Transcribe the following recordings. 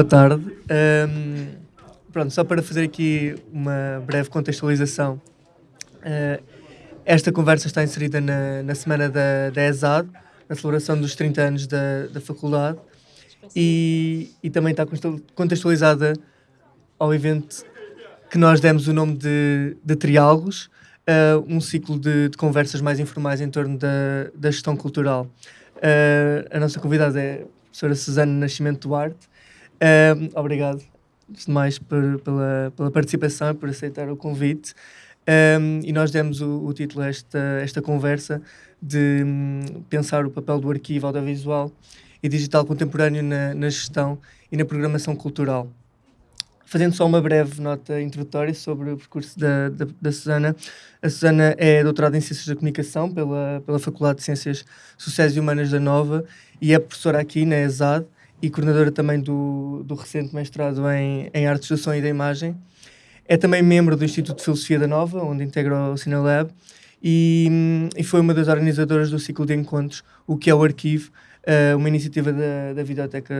Boa tarde. Um, pronto, só para fazer aqui uma breve contextualização. Uh, esta conversa está inserida na, na semana da, da ESAD, na celebração dos 30 anos da, da faculdade, e, e também está contextualizada ao evento que nós demos o nome de, de Triálogos, uh, um ciclo de, de, conversas mais informais em torno da, da gestão cultural. Uh, a nossa convidada é a professora Susana Nascimento Duarte. Uh, obrigado, antes de mais, por, pela, pela participação e por aceitar o convite. Um, e nós demos o, o, título a esta, esta conversa de um, pensar o papel do arquivo audiovisual e digital contemporâneo na, na gestão e na programação cultural. Fazendo só uma breve nota introdutória sobre o percurso da, da, da Susana. A Susana é doutorada em Ciências da Comunicação pela, pela Faculdade de Ciências Sociais e Humanas da Nova e é professora aqui na ESAD e coordenadora também do, do recente mestrado em, em Artes do Som e da Imagem. É também membro do Instituto de Filosofia da Nova, onde integra o Cinelab, e, e foi uma das organizadoras do ciclo de encontros, o que é o Arquivo, uh, uma iniciativa da, da Videoteca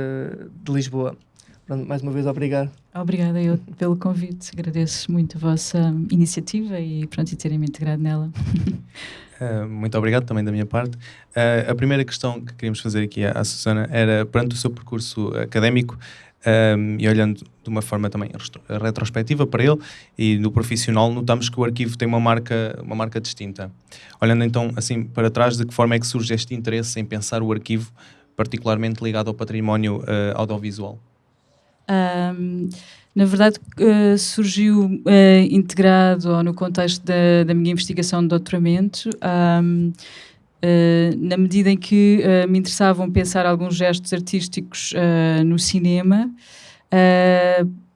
de Lisboa. Pronto, mais uma vez, obrigado. Obrigada eu pelo convite. Agradeço muito a vossa iniciativa e pronto, e terem me integrado nela. Uh, muito obrigado também da minha parte. Uh, a primeira questão que queríamos fazer aqui à, à Susana era, perante o seu percurso académico, um, e olhando de uma forma também retrospectiva para ele e no profissional, notamos que o arquivo tem uma marca, uma marca distinta. Olhando então assim para trás, de que forma é que surge este interesse em pensar o arquivo particularmente ligado ao património uh, audiovisual? Um, na verdade, uh, surgiu uh, integrado ou no contexto da, da, minha investigação de doutoramento, um, uh, na medida em que me interessavam pensar alguns gestos artísticos no cinema,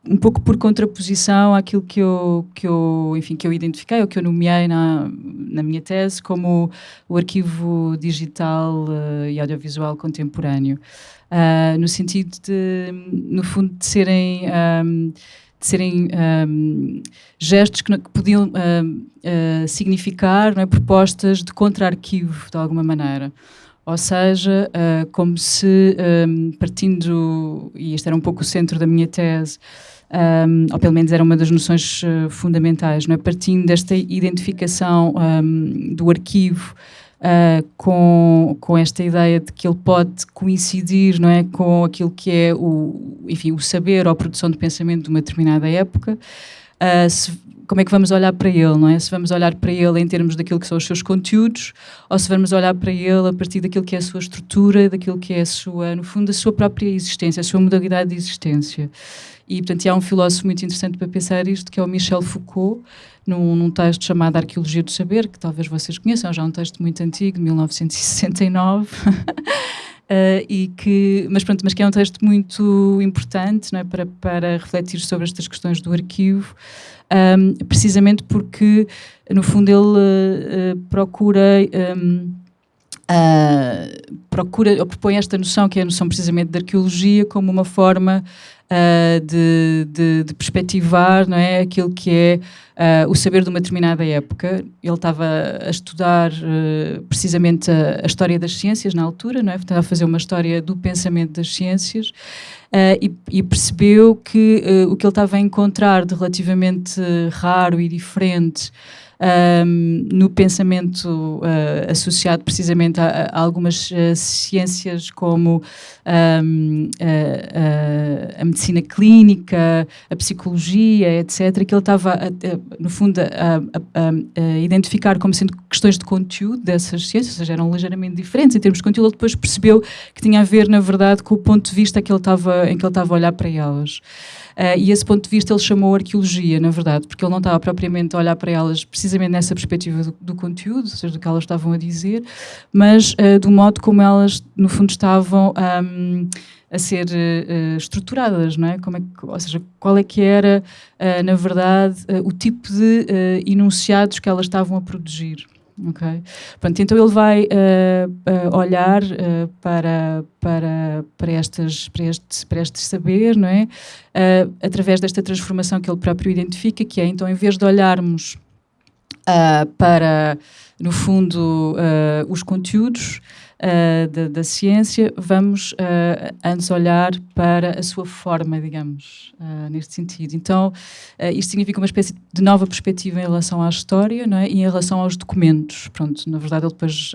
um pouco por contraposição àquilo que eu, que eu, enfim, que eu identifiquei, ou que eu nomeei na, na minha tese como o arquivo digital e audiovisual contemporâneo uh, no sentido de, no fundo, de serem, um, de serem um, gestos que, que podiam uh, significar é, propostas de contra-arquivo, de alguma maneira. Ou seja, uh, como se, partindo, e este era um pouco o centro da minha tese, um, ou pelo menos era uma das noções uh, fundamentais, não é? partindo desta identificação um, do arquivo uh, com, com esta ideia de que ele pode coincidir não é, com aquilo que é o, enfim, o saber ou a produção de pensamento de uma determinada época. Uh, se, como é que vamos olhar para ele, não é? Se vamos olhar para ele em termos daquilo que são os seus conteúdos, ou se vamos olhar para ele a partir daquilo que é a sua estrutura, daquilo que é a sua, no fundo, a sua própria existência, a sua modalidade de existência. E, portanto, há um filósofo muito interessante para pensar isto, que é o Michel Foucault, num, num, texto chamado Arqueologia do Saber, que talvez vocês conheçam, já é um texto muito antigo, de 1969. Uh, eh, e que, mas pronto, mas que é um texto muito importante não é, para, para refletir sobre estas questões do arquivo, um, precisamente porque, no fundo, ele uh, procura. Um, uh, procura ou propõe esta noção, que é a noção precisamente de arqueologia, como uma forma uh, de, de, de, perspectivar não é, aquilo que é uh, o saber de uma determinada época. Ele estava a estudar uh, precisamente a, a, história das ciências na altura, não é? estava a fazer uma história do pensamento das ciências e, e, percebeu que o que ele estava a encontrar de relativamente raro e diferente um, no pensamento uh, associado precisamente a, a algumas uh, ciências como um, a, a, medicina clínica, a psicologia, etc., que ele estava, no fundo, a, identificar como sendo questões de conteúdo dessas ciências, ou seja, eram ligeiramente diferentes em termos de conteúdo, ele depois percebeu que tinha a ver, na verdade, com o ponto de vista que ele em que ele estava a olhar para elas. Uh, e esse ponto de vista ele chamou arqueologia, na verdade, porque ele não estava propriamente a olhar para elas precisamente nessa perspectiva do, do conteúdo, ou seja, do que elas estavam a dizer, mas uh, do modo como elas, no fundo, estavam um, a ser uh, estruturadas, não é? Como é que, ou seja, qual é que era, na verdade, o tipo de enunciados que elas estavam a produzir. Ok? Pronto, então ele vai uh, uh, olhar uh, para, para, para, estas, para, este, para este saber, não é? através desta transformação que ele próprio identifica, que é então, em vez de olharmos para, no fundo, os conteúdos, uh, da, da, ciência, vamos uh, antes olhar para a sua forma, digamos, uh, neste sentido. Então, isto significa uma espécie de nova perspectiva em relação à história não é? e em relação aos documentos. Pronto, na verdade, ele depois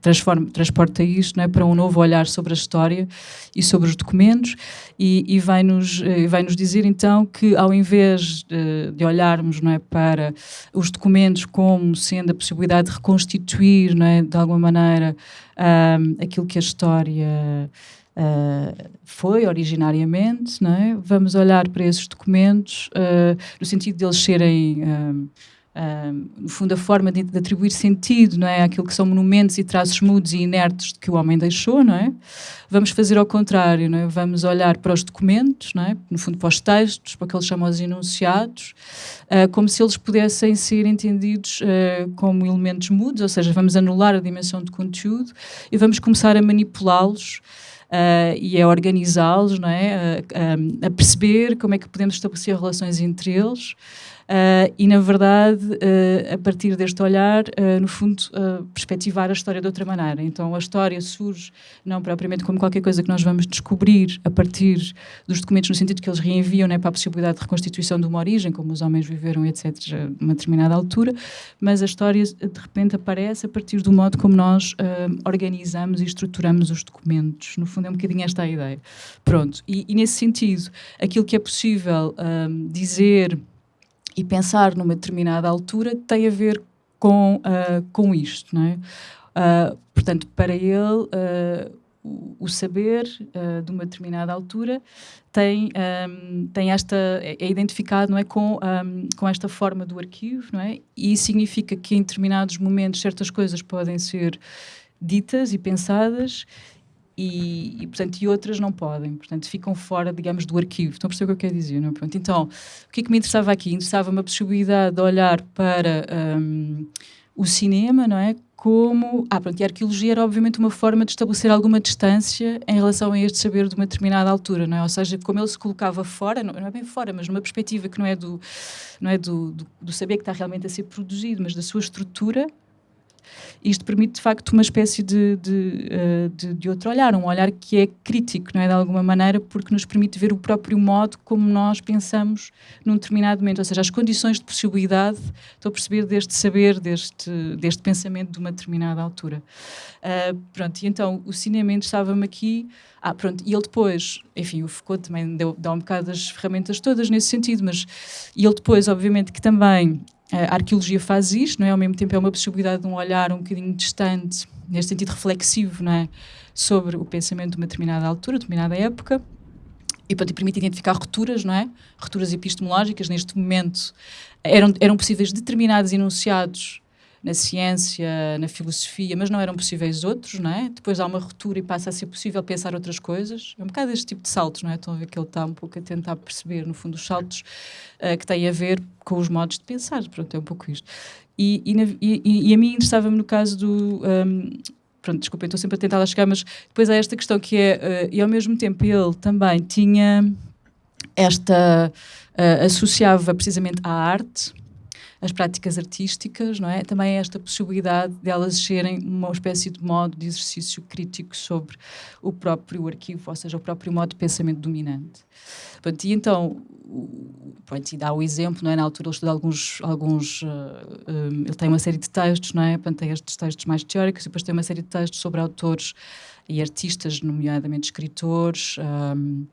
transforma, transporta isto não é? para um novo olhar sobre a história e sobre os documentos e, e vai-nos vai -nos dizer, então, que ao invés de, de olharmos não é, para os documentos como sendo a possibilidade de reconstituir, não é, de alguma maneira, um, aquilo que a história uh, foi originariamente, não é? vamos olhar para esses documentos uh, no sentido de eles serem. Um, no fundo, a forma de, de, atribuir sentido não é? àquilo que são monumentos e traços mudos e inertes que o homem deixou, não é? Vamos fazer ao contrário, não é? Vamos olhar para os documentos, não é? No fundo, para os textos, para aqueles chamados enunciados, uh, como se eles pudessem ser entendidos uh, como elementos mudos, ou seja, vamos anular a dimensão de conteúdo e vamos começar a manipulá-los Uh, e a organizá-los, não é? Uh, a perceber como é que podemos estabelecer relações entre eles Uh, e, na verdade, uh, a partir deste olhar, uh, no fundo, perspectivar a história de outra maneira. Então, a história surge não propriamente como qualquer coisa que nós vamos descobrir a partir dos documentos, no sentido que eles reenviam né, para a possibilidade de reconstituição de uma origem, como os homens viveram, etc., numa determinada altura, mas a história, de repente, aparece a partir do modo como nós organizamos e estruturamos os documentos. No fundo, é um bocadinho esta a ideia. Pronto. E, e nesse sentido, aquilo que é possível dizer e pensar numa determinada altura tem a ver com, uh, com isto, não é? Uh, portanto, para ele, uh, o, o, saber de uma determinada altura tem, um, tem esta, é, é, identificado não é, com, um, com esta forma do arquivo, não é? E significa que em determinados momentos certas coisas podem ser ditas e pensadas e, e, portanto, e outras não podem, portanto, ficam fora, digamos, do arquivo. Estão a perceber o que eu quero dizer, não é? Então, o que é que me interessava aqui? Interessava-me a possibilidade de olhar para um, o cinema, não é? Como. Ah, pronto, e a arqueologia era obviamente uma forma de estabelecer alguma distância em relação a este saber de uma determinada altura, não é? Ou seja, como ele se colocava fora, não, não é bem fora, mas numa perspectiva que não é, do, não é do, do, do saber que está realmente a ser produzido, mas da sua estrutura, isto permite, de facto, uma espécie de, de, uh, de, de, outro olhar, um olhar que é crítico, não é? De alguma maneira, porque nos permite ver o próprio modo como nós pensamos num determinado momento, ou seja, as condições de possibilidade, estou a perceber, deste saber, deste, deste pensamento de uma determinada altura. Uh, pronto, e então o cinema interessava-me aqui. Ah, pronto, e ele depois, enfim, o Foucault também deu, dá um bocado as ferramentas todas nesse sentido, mas e ele depois, obviamente, que também a arqueologia faz isto, não é? Ao mesmo tempo é uma possibilidade de um olhar um bocadinho distante, neste sentido reflexivo, não é? Sobre o pensamento de uma determinada altura, determinada época. E permite identificar rupturas, não é? Rupturas epistemológicas. Neste momento eram, eram possíveis determinados enunciados na ciência, na filosofia, mas não eram possíveis outros, não é? Depois há uma ruptura e passa a ser possível pensar outras coisas. É um bocado este tipo de saltos, não é? Estão a ver que ele está um pouco a tentar perceber, no fundo, os saltos uh, que têm a ver com os modos de pensar. Pronto, é um pouco isto. E, e, e, e a mim interessava-me no caso do. Um, pronto, desculpem, estou sempre a tentar lá chegar, mas depois há esta questão que é, uh, e ao mesmo tempo ele também tinha esta, uh, associava precisamente à arte, as práticas artísticas, não é? Também é esta possibilidade de elas serem uma espécie de modo de exercício crítico sobre o próprio arquivo, ou seja, o próprio modo de pensamento dominante. Pronto, e então, pronto, e dá o exemplo, não é? Na altura ele estuda alguns, alguns uh, eh, um, ele tem uma série de textos, não é? Portanto, tem estes textos mais teóricos e depois tem uma série de textos sobre autores e artistas, nomeadamente escritores, um,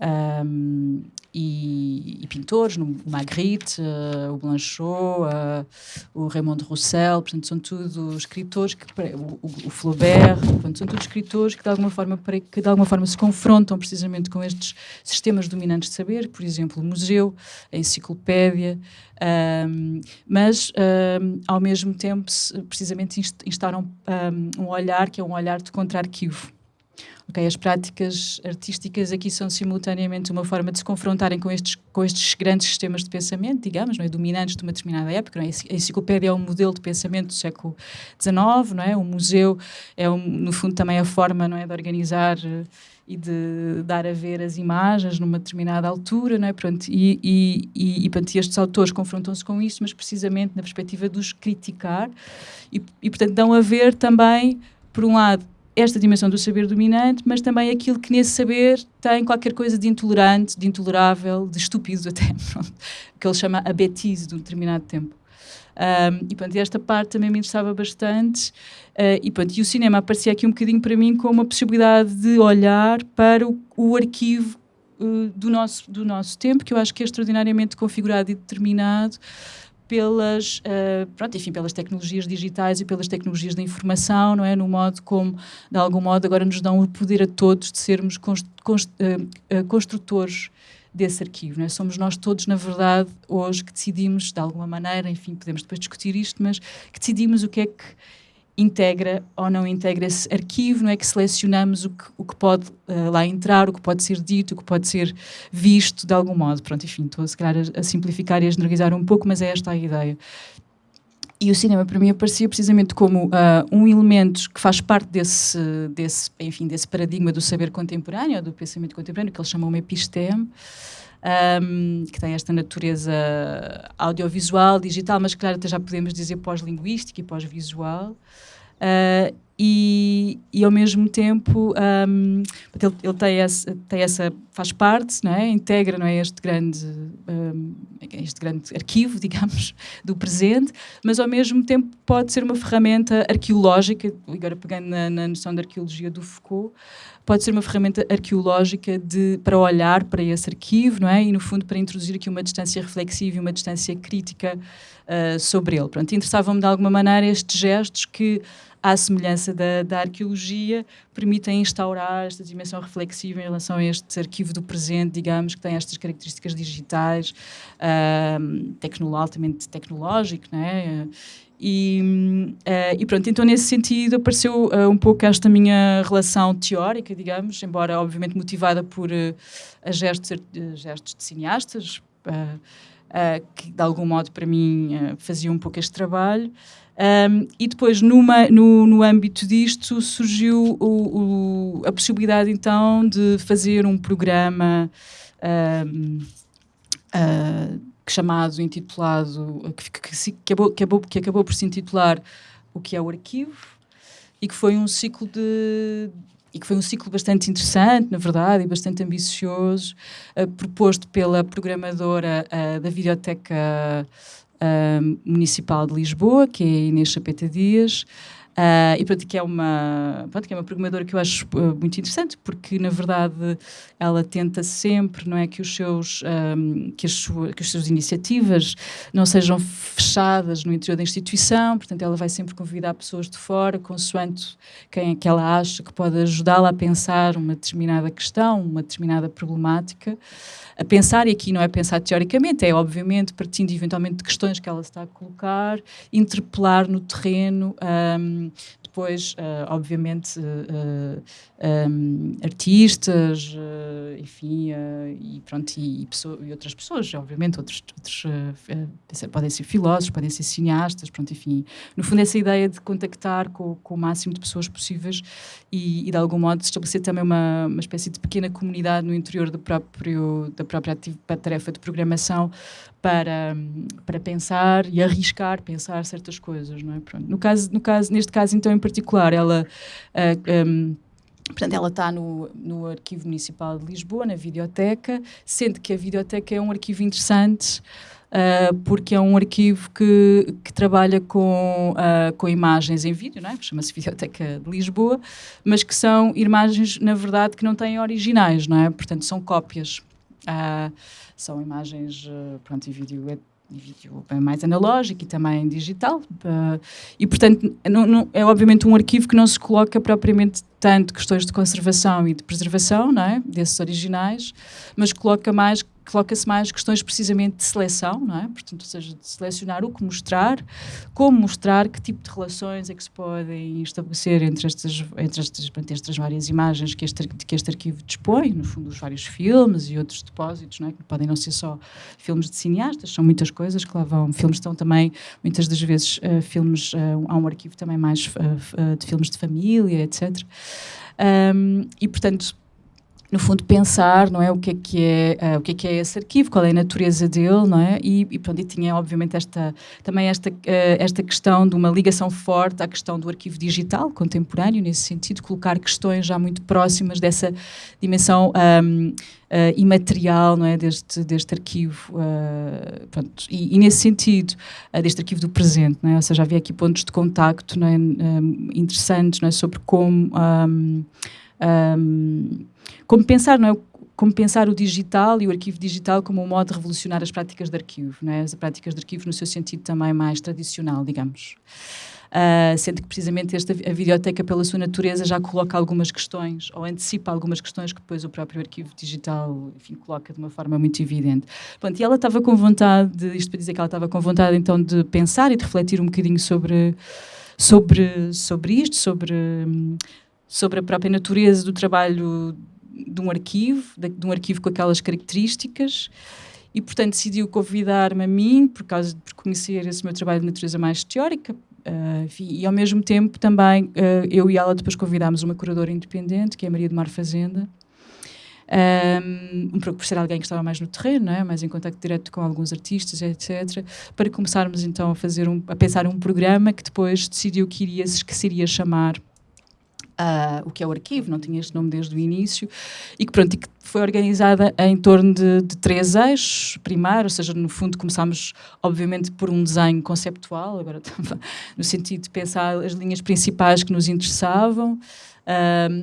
um, e, e, pintores, o Magritte, uh, o Blanchot, uh, o Raymond Roussel, portanto, são tudo escritores, que, o, o Flaubert, portanto, são todos escritores que de, alguma forma, que de alguma forma se confrontam precisamente com estes sistemas dominantes de saber, por exemplo, o museu, a enciclopédia, um, mas um, ao mesmo tempo precisamente instauram um, um olhar que é um olhar de contra-arquivo Okay, as práticas artísticas aqui são simultaneamente uma forma de se confrontarem com estes, com estes grandes sistemas de pensamento, digamos, não é? dominantes de uma determinada época. Não é? A enciclopédia é um modelo de pensamento do século XIX, não é? o museu é, um, no fundo, também a forma não é? de organizar eh, e de dar a ver as imagens numa determinada altura, não é? Pronto, e, e, e, e, pronto, e estes autores confrontam-se com isso, mas precisamente na perspectiva de os criticar e, e portanto, dão a ver também por um lado, esta dimensão do saber dominante, mas também aquilo que nesse saber tem qualquer coisa de intolerante, de intolerável, de estúpido até, pronto, que ele chama a betise de um determinado tempo. Um, e, pronto, esta parte também me interessava bastante. Uh, e, pronto, e o cinema aparecia aqui um bocadinho para mim como a possibilidade de olhar para o, o arquivo uh, do, nosso, do nosso tempo, que eu acho que é extraordinariamente configurado e determinado pelas, uh, pronto, enfim, pelas tecnologias digitais e pelas tecnologias da informação, não é? No modo como, de algum modo, agora nos dão o poder a todos de sermos const, const, uh, uh, construtores desse arquivo. Não é? Somos nós todos, na verdade, hoje que decidimos, de alguma maneira, enfim, podemos depois discutir isto, mas que decidimos o que é que integra ou não integra esse arquivo, não é que selecionamos o que, o que pode uh, lá entrar, o que pode ser dito, o que pode ser visto de algum modo. Pronto, enfim, estou se calhar a, a simplificar e a generalizar um pouco, mas é esta a ideia. E o cinema para mim aparecia precisamente como uh, um elemento que faz parte desse, desse, enfim, desse paradigma do saber contemporâneo, do pensamento contemporâneo, que eles chamam episteme, um, que tem esta natureza audiovisual, digital, mas claro até já podemos dizer pós-linguística e pós-visual. Uh, e, e ao mesmo tempo um, ele, ele tem, essa, tem essa faz parte não é integra não é este grande um, este grande arquivo digamos do presente mas ao mesmo tempo pode ser uma ferramenta arqueológica agora pegando na, na noção da arqueologia do Foucault pode ser uma ferramenta arqueológica de, para olhar para esse arquivo, não é? E, no fundo, para introduzir aqui uma distância reflexiva e uma distância crítica uh, sobre ele. Pronto, interessavam-me, de alguma maneira, estes gestos que, à semelhança da, da arqueologia, permitem instaurar esta dimensão reflexiva em relação a este arquivo do presente, digamos, que tem estas características digitais, uh, altamente tecnológico, não é? E, uh, e, pronto, então nesse sentido apareceu uh, um pouco esta minha relação teórica, digamos, embora obviamente motivada por uh, gestos, gestos de cineastas, que de algum modo para mim faziam um pouco este trabalho. Um, e depois, numa, no, no âmbito disto, surgiu o, o, a possibilidade então de fazer um programa. Um, chamado, intitulado, que, que, que, acabou, que, acabou, que acabou por se intitular O que é o arquivo, e que foi um ciclo de, e que foi um ciclo bastante interessante, na verdade, e bastante ambicioso, uh, proposto pela programadora uh, da Videoteca uh, Municipal de Lisboa, que é a Inês Chapeta Dias, Uh, e pronto, que é uma, pronto, que é uma programadora que eu acho uh, muito interessante, porque na verdade ela tenta sempre, não é, que os seus, um, que, as sua, que as suas iniciativas não sejam fechadas no interior da instituição, portanto ela vai sempre convidar pessoas de fora, consoante quem é que ela acha que pode ajudá-la a pensar uma determinada questão, uma determinada problemática. A pensar, e aqui não é pensar teoricamente, é obviamente partindo eventualmente de questões que ela está a colocar, interpelar no terreno, um, depois, uh, obviamente, uh, um, artistas, uh, enfim, e pronto, e, e, e, outras pessoas, obviamente, outros, outros podem ser filósofos, podem ser cineastas, pronto, enfim. No fundo, essa ideia de contactar com, com o máximo de pessoas possíveis e, e de algum modo, estabelecer também uma, uma espécie de pequena comunidade no interior do próprio, da própria tarefa de programação para, para pensar e arriscar pensar certas coisas, não é? Pronto. No caso, no caso, neste caso, então, em particular, ela... Uh, um, Portanto, ela está no, no Arquivo Municipal de Lisboa, na Videoteca, sendo que a Videoteca é um arquivo interessante, uh, porque é um arquivo que, que trabalha com, uh, com imagens em vídeo, não é? chama-se Videoteca de Lisboa, mas que são imagens, na verdade, que não têm originais, não é? Portanto, são cópias. Uh, são imagens, uh, pronto, e vídeo é vídeo mais analógico e também digital. Uh, e, portanto, não, não, é obviamente um arquivo que não se coloca propriamente tanto questões de conservação e de preservação, não é? Desses originais, mas coloca mais coloca-se mais questões precisamente de seleção, não é? Portanto, ou seja, de selecionar o que mostrar, como mostrar, que tipo de relações é que se podem estabelecer entre estas, entre estas, entre estas várias imagens que este, que este arquivo dispõe, no fundo, os vários filmes e outros depósitos, não é? Que podem não ser só filmes de cineastas, são muitas coisas que lá vão. Filmes estão também, muitas das vezes, uh, filmes, uh, há um arquivo também mais uh, de filmes de família, etc. Um, e, portanto, no fundo, pensar, não é, o que é que é, uh, o que é que é esse arquivo, qual é a natureza dele, não é? E, e pronto, e tinha, obviamente, esta, também esta, uh, esta questão de uma ligação forte à questão do arquivo digital contemporâneo, nesse sentido, colocar questões já muito próximas dessa dimensão um, uh, imaterial, não é, deste, deste arquivo, pronto, e, e, nesse sentido, deste arquivo do presente, não é? Ou seja, havia aqui pontos de contacto, não é, um, interessantes, não é, sobre como um, um, como pensar, não é? Como pensar o digital e o arquivo digital como um modo de revolucionar as práticas de arquivo, não é? as práticas de arquivo no seu sentido também mais tradicional, digamos. Uh, sendo que precisamente esta, a videoteca, pela sua natureza, já coloca algumas questões, ou antecipa algumas questões que depois o próprio arquivo digital enfim, coloca de uma forma muito evidente. Pronto, e ela estava com vontade, de, isto para dizer que ela estava com vontade então de pensar e de refletir um bocadinho sobre, sobre, sobre isto, sobre, sobre a própria natureza do trabalho de um arquivo, de, de, um arquivo com aquelas características, e portanto decidiu convidar-me a mim, por causa de por conhecer esse meu trabalho de natureza mais teórica, uh, e ao mesmo tempo também uh, eu e ela depois convidámos uma curadora independente, que é a Maria de Mar Fazenda, um, um por ser alguém que estava mais no terreno, é? mais em contato direto com alguns artistas, etc., para começarmos então a fazer um, a pensar um programa que depois decidiu que iria, que se iria chamar Uh, o que é o arquivo, não tinha este nome desde o início, e que, pronto, e que foi organizada em torno de, de, três eixos. Primeiro, ou seja, no fundo começámos, obviamente, por um desenho conceptual, agora no sentido de pensar as linhas principais que nos interessavam,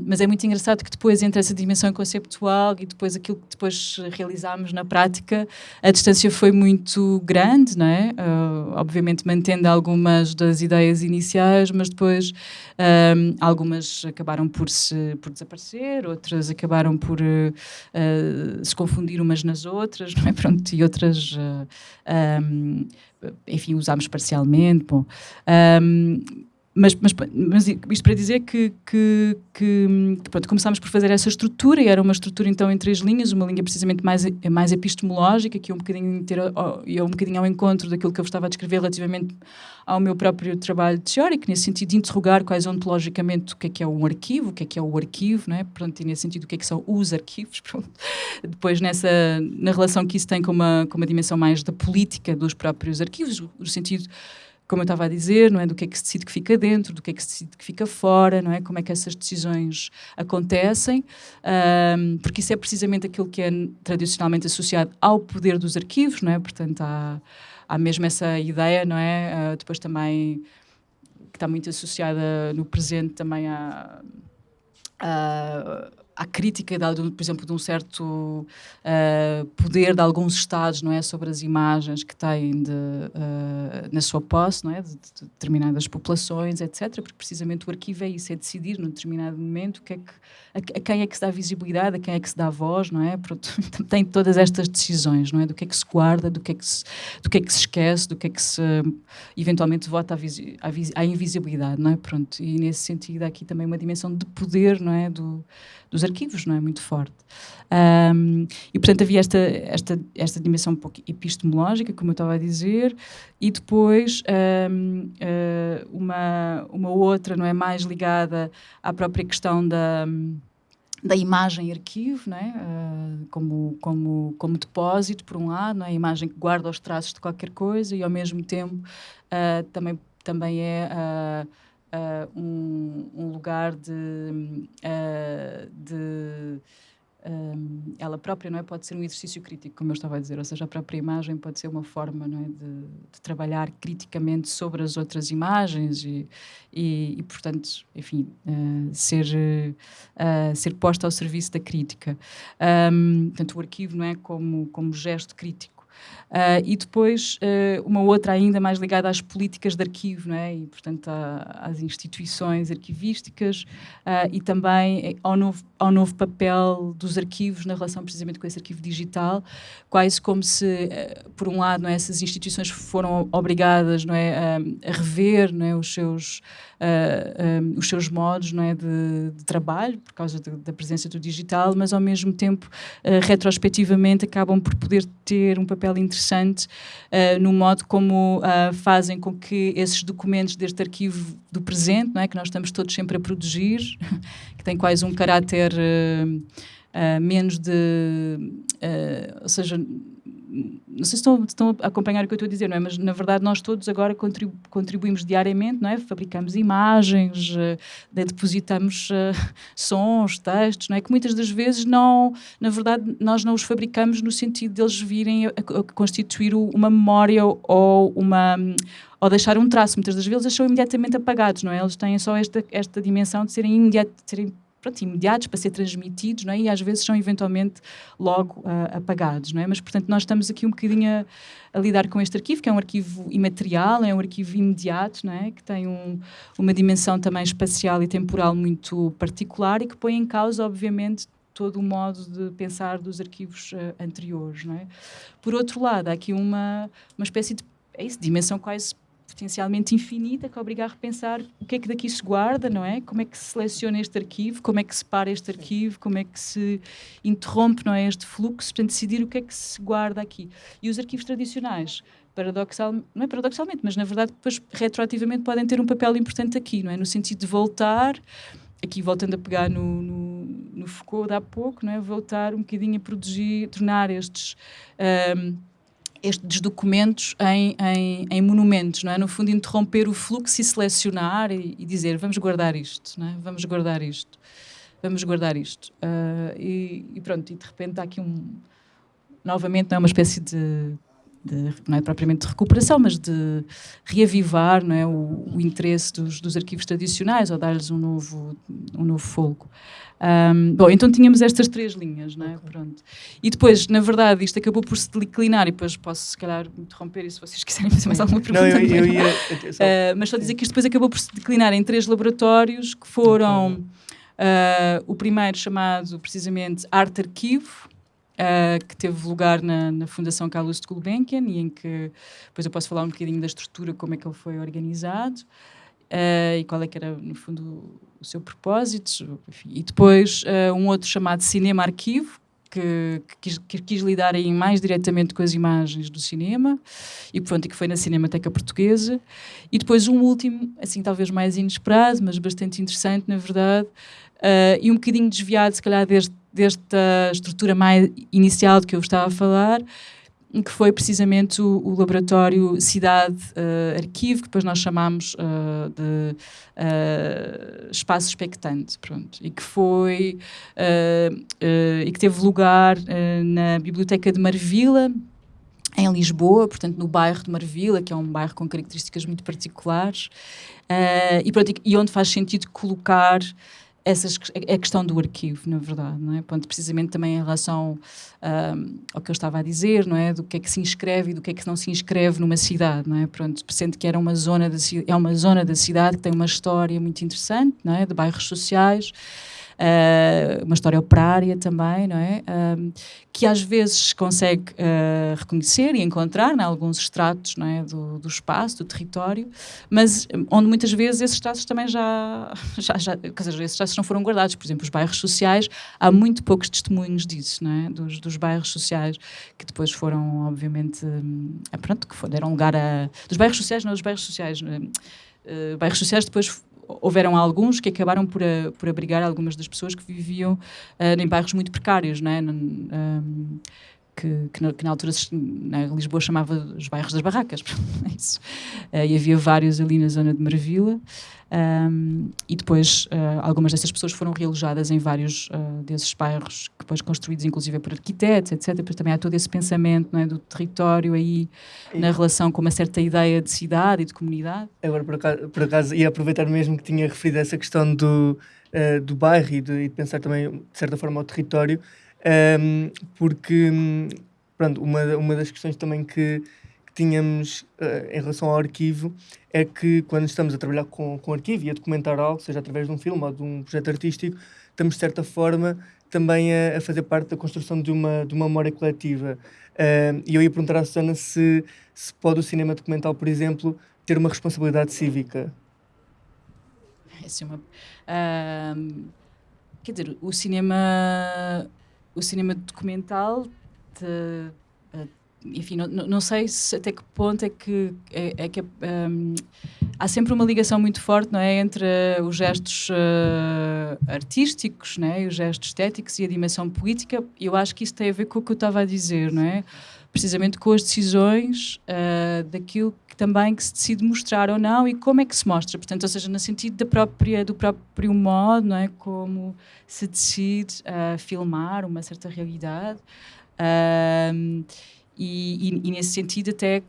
mas é muito engraçado que depois, entre essa dimensão conceptual e depois aquilo que depois realizámos na prática, a distância foi muito grande, não é? Uh, obviamente mantendo algumas das ideias iniciais, mas depois um, algumas acabaram por, se, por desaparecer, outras acabaram por uh, se confundir umas nas outras, não é? Pronto, e outras... Um, enfim, usámos parcialmente. Bom, um, mas, mas, mas, isto para dizer que, que, que, pronto, começámos por fazer essa estrutura e era uma estrutura então em três linhas, uma linha precisamente mais, mais epistemológica, que é um bocadinho, ter, é um bocadinho ao encontro daquilo que eu estava a descrever relativamente ao meu próprio trabalho teórico, nesse sentido de interrogar quais ontologicamente o que é que é um arquivo, o que é que é o arquivo, não é? Pronto, e nesse sentido o que é que são os arquivos, pronto. Depois nessa, na relação que isso tem com uma, com uma dimensão mais da política dos próprios arquivos, no sentido como eu estava a dizer, não é? Do que é que se decide que fica dentro, do que é que se decide que fica fora, não é? Como é que essas decisões acontecem, um, porque isso é precisamente aquilo que é tradicionalmente associado ao poder dos arquivos, não é? Portanto, há, há mesmo essa ideia, não é? Uh, depois também que está muito associada no presente também a, à crítica, de, por exemplo, de um certo uh, poder de alguns Estados, não é, sobre as imagens que têm de, uh, na sua posse, não é, de, de, determinadas populações, etc. Porque precisamente o arquivo é isso, é decidir num determinado momento que é que, a, a, quem é que se dá visibilidade, a quem é que se dá voz, não é? Pronto, tem todas estas decisões, não é, do que é que se guarda, do que é que se, do que é que se esquece, do que é que se eventualmente vota à, visi, à, à invisibilidade, não é? Pronto, e nesse sentido há aqui também uma dimensão de poder, não é, do dos arquivos, não é? Muito forte. Um, e, portanto, havia esta, esta, esta dimensão um pouco epistemológica, como eu estava a dizer, e depois um, ah, uma, uma outra, não é? Mais ligada à própria questão da da imagem arquivo, não é? Uh, como, como, como depósito, por um lado, não é? a imagem que guarda os traços de qualquer coisa e, ao mesmo tempo, uh, também, também é uh, uh, um, um, lugar de, uh, de um, ela própria não é? Pode ser um exercício crítico como eu estava a dizer. Ou seja a própria imagem pode ser uma forma não é? De, de trabalhar criticamente sobre as outras imagens e, e, e portanto enfim uh, ser ser posta ao serviço da crítica. Um, portanto o arquivo não é? Como como gesto crítico Uh, e depois uh, uma outra ainda mais ligada às políticas de arquivo, não é? E, portanto, às instituições arquivísticas uh, e também ao novo, ao novo papel dos arquivos na relação precisamente com esse arquivo digital, quase como se, por um lado, não é, essas instituições foram obrigadas não é, a, a rever não é, os seus um, os seus modos não é, de, de trabalho, por causa de, da presença do digital, mas ao mesmo tempo, retrospectivamente, acabam por poder ter um papel interessante uh, no modo como fazem com que esses documentos deste arquivo do presente, não é, que nós estamos todos sempre a produzir, que tem quase um caráter uh, menos de. Uh, ou seja, se estão, estão, a acompanhar o que eu estou a dizer, não é? Mas na verdade nós todos agora contribu contribuímos diariamente, não é? Fabricamos imagens, uh, depositamos uh, sons, textos, não é? Que muitas das vezes não, na verdade, nós não os fabricamos no sentido deles virem a, a constituir uma memória ou uma ou deixar um traço. Muitas das vezes eles são imediatamente apagados, não é? Eles têm só esta, esta dimensão de serem, imediat, de serem pronto, imediatos para ser transmitidos, não é? E às vezes são eventualmente logo uh, apagados, não é? Mas, portanto, nós estamos aqui um bocadinho a, a, lidar com este arquivo, que é um arquivo imaterial, é um arquivo imediato, não é? Que tem um, uma dimensão também espacial e temporal muito particular e que põe em causa, obviamente, todo o modo de pensar dos arquivos uh, anteriores, não é? Por outro lado, há aqui uma, uma espécie de é isso, dimensão quase potencialmente infinita que obriga a repensar o que é que daqui se guarda, não é? Como é que se seleciona este arquivo, como é que se para este arquivo, como é que se interrompe, não é, este fluxo, portanto, decidir o que é que se guarda aqui. E os arquivos tradicionais, paradoxal, não é paradoxalmente, mas na verdade depois retroativamente podem ter um papel importante aqui, não é? No sentido de voltar, aqui voltando a pegar no, no, no Foucault de há pouco, não é? Voltar um bocadinho a produzir, tornar estes... Um, estes documentos em, em, em, monumentos, não é? No fundo, interromper o fluxo e selecionar e, e dizer vamos guardar isto, não é? Vamos guardar isto, vamos guardar isto. Uh, e, e, pronto, e de repente há aqui um... Novamente, não é uma espécie de, de, não é propriamente de recuperação, mas de reavivar não é, o, o interesse dos, dos, arquivos tradicionais ou dar-lhes um novo, um novo fogo. Um, bom, então tínhamos estas três linhas, não é? Okay. Pronto. E depois, na verdade, isto acabou por se declinar, e depois posso, se calhar, interromper, e se vocês quiserem fazer mais alguma pergunta. Não, eu, eu ia, uh, mas só dizer que isto depois acabou por se declinar em três laboratórios que foram uh, o primeiro chamado precisamente Arte Arquivo, Uh, que teve lugar na, na Fundação Carlos de Gulbenkian e em que depois eu posso falar um bocadinho da estrutura, como é que ele foi organizado uh, e qual é que era, no fundo, o seu propósito. Enfim. E depois uh, um outro chamado Cinema Arquivo, que, que, quis, que, quis, lidar aí mais diretamente com as imagens do cinema e, pronto, que foi na Cinemateca Portuguesa. E depois um último, assim, talvez mais inesperado, mas bastante interessante, na verdade, uh, e um bocadinho desviado, se calhar, deste, desta estrutura mais inicial de que eu estava a falar, que foi precisamente o, o laboratório Cidade uh, Arquivo, que depois nós chamámos uh, de uh, Espaço Expectante, pronto, e que foi e que teve lugar na Biblioteca de Marvila, em Lisboa, portanto no bairro de Marvila, que é um bairro com características muito particulares, e, pronto, e onde faz sentido colocar essas, a questão do arquivo, na verdade, não é? Ponto, precisamente também em relação um, ao que eu estava a dizer, não é? Do que é que se inscreve e do que é que não se inscreve numa cidade, não é? Pronto, sendo que era uma zona da, é uma zona da cidade que tem uma história muito interessante, não é? De bairros sociais, uh, uma história operária também, não é? Uh, que às vezes consegue uh, reconhecer e encontrar em alguns estratos não é? do, do espaço, do território, mas onde muitas vezes esses estratos também já, já, já quer dizer, esses estratos não foram guardados. Por exemplo, os bairros sociais, há muito poucos testemunhos disso, não é? dos, dos bairros sociais, que depois foram, obviamente, pronto, que deram lugar a... Dos bairros sociais, não dos bairros sociais... Uh, bairros sociais depois houveram alguns que acabaram por, a, por abrigar algumas das pessoas que viviam uh, em bairros muito precários, não é? Um, que, que, na, que, na, altura na Lisboa chamava os bairros das barracas, isso. Uh, e havia vários ali na zona de Marvila. Um, e depois uh, algumas dessas pessoas foram realojadas em vários uh, desses bairros, depois construídos inclusive por arquitetos, etc. Depois também há todo esse pensamento não é, do território aí, e... na relação com uma certa ideia de cidade e de comunidade. Agora, por acaso, por acaso ia aproveitar mesmo que tinha referido essa questão do, do bairro e de, e de, pensar também, de certa forma, o território, um, porque pronto, uma, uma das questões também que tínhamos uh, em relação ao arquivo é que quando estamos a trabalhar com, com arquivo e a documentar algo, seja através de um filme ou de um projeto artístico, estamos de certa forma também a, a fazer parte da construção de uma, de uma memória coletiva. Uh, e eu ia perguntar à Susana se, se pode o cinema documental, por exemplo, ter uma responsabilidade cívica. É uma, uh, quer dizer, o cinema, o cinema documental te, enfim, não, não sei se até que ponto é que, é, é que um, há sempre uma ligação muito forte não é, entre os gestos uh, artísticos não é, os gestos estéticos e a dimensão política. Eu acho que isso tem a ver com o que eu estava a dizer, não é? Precisamente com as decisões uh, daquilo que também que se decide mostrar ou não e como é que se mostra. Portanto, ou seja, no sentido da própria, do próprio modo, não é? como se decide uh, filmar uma certa realidade. Uh, e, e, e, nesse sentido, até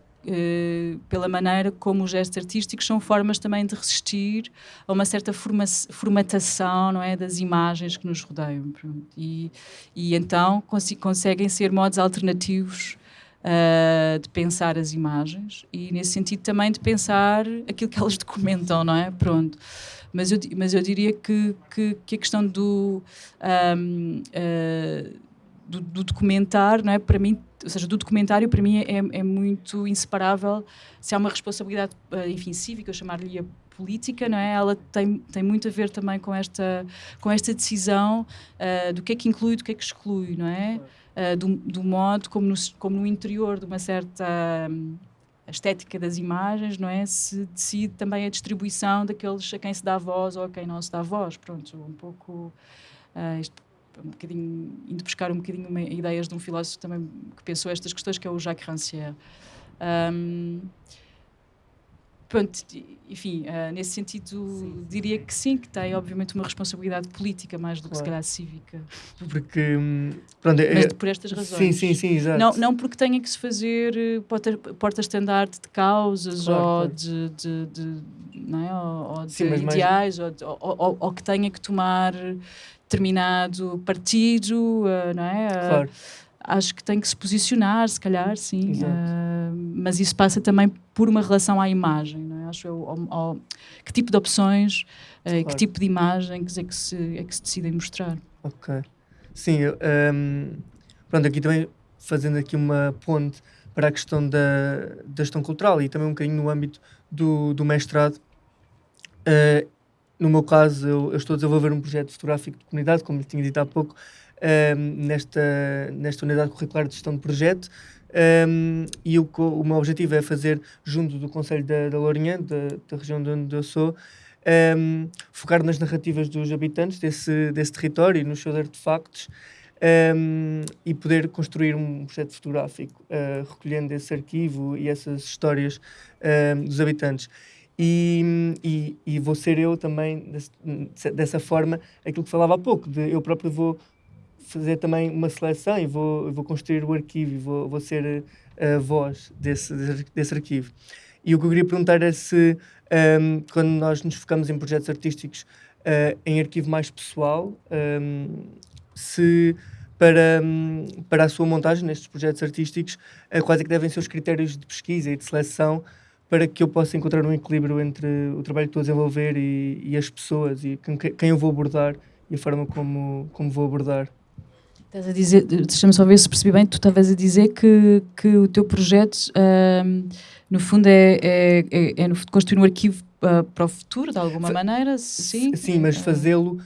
pela maneira como os gestos artísticos são formas também de resistir a uma certa forma, formatação não é, das imagens que nos rodeiam. E, e então cons conseguem ser modos alternativos uh, de pensar as imagens e, nesse sentido, também de pensar aquilo que elas documentam, não é? Pronto. Mas eu, mas eu diria que, que, que a questão do, um, uh, ah, do, do documentar, não é? Para mim, ou seja, do documentário para mim é, é muito inseparável se há uma responsabilidade, ah, enfim, cívica, eu chamar-lhe a política, não é? Ela tem, tem muito a ver também com esta, com esta decisão uh, do que é que inclui, do que é que exclui, não é? Uh, do, do, modo como no, como no interior de uma certa um, estética das imagens, não é? Se decide também a distribuição daqueles a quem se dá voz ou a quem não se dá voz. Pronto, um pouco. Uh, isto, um bocadinho, indo buscar um bocadinho uma, ideias de um filósofo também que pensou estas questões, que é o Jacques Rancière. Um, pronto, enfim, uh, nesse sentido, sim, diria que sim, que tem obviamente uma responsabilidade política mais do que claro. se calhar cívica. Porque, hum, pronto, é, Mas por estas razões. Sim, sim, sim, exato. Não, não porque tenha que se fazer eh, porta-estandarte de causas claro, ou claro. De, de, de, não é? ou, ou de sim, ideais, mais... ou, ou, ou, que tenha que tomar determinado partido, uh, não é? Claro. Acho que tem que se posicionar, se calhar, sim. Uh, mas isso passa também por uma relação à imagem, não é? Acho eu, ao, ao, que tipo de opções, uh, claro. que tipo de imagem é que se, é que se decidem mostrar. Ok. Sim, um, ehm, pronto, aqui também fazendo aqui uma ponte para a questão da, da gestão cultural e também um bocadinho no âmbito do, do mestrado. Uh, no meu caso, eu, eu, estou a desenvolver um projeto fotográfico de comunidade, como lhe tinha dito há pouco, um, nesta, nesta unidade curricular de gestão de projeto. Um, e o, o meu objetivo é fazer, junto do Conselho da, da Lourinhã, da, da região de onde eu sou, um, focar nas narrativas dos habitantes desse, desse território e nos seus artefactos um, e poder construir um projeto fotográfico uh, recolhendo esse arquivo e essas histórias dos habitantes. E, e, e, vou ser eu também, desse, dessa forma, aquilo que falava há pouco, de eu próprio vou fazer também uma seleção e vou, vou construir o arquivo e vou, vou ser a voz desse, desse arquivo. E o que eu queria perguntar é se, um, quando nós nos focamos em projetos artísticos uh, em arquivo mais pessoal, um, se para, para a sua montagem nestes projetos artísticos, uh, quais é que devem ser os critérios de pesquisa e de seleção para que eu possa encontrar um equilíbrio entre o trabalho que estou a desenvolver e, e as pessoas e quem, quem eu vou abordar e a forma como, como vou abordar. Estás a dizer, deixa-me só ver se percebi bem, tu estavas a dizer que, que o teu projeto, um, no fundo, é, é, é, é construir um arquivo uh, para o futuro, de alguma Fa maneira, sim? Sim, mas fazê-lo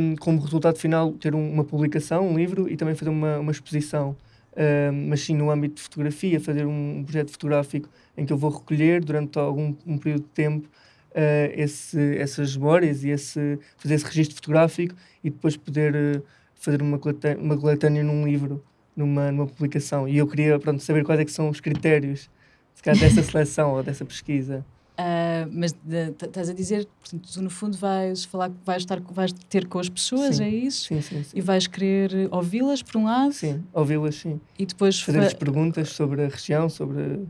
um, como resultado final, ter um, uma publicação, um livro e também fazer uma, uma exposição. Um, mas sim no âmbito de fotografia, fazer um projeto fotográfico em que eu vou recolher durante algum um período de tempo uh, esse, essas memórias e esse, fazer esse registro fotográfico e depois poder... Uh, fazer uma coletânea, uma coletânea num livro, numa, numa publicação. E eu queria pronto, saber quais é que são os critérios se calhar, dessa seleção ou dessa pesquisa. Uh, mas estás a dizer, portanto, tu no fundo vais falar, vais estar, vais ter com as pessoas, sim. é isso? Sim, sim, sim. E vais querer ouvi-las por um lado? Sim, ouvi-las, sim. E depois fazer-lhes fa perguntas sobre a região, sobre, sobre,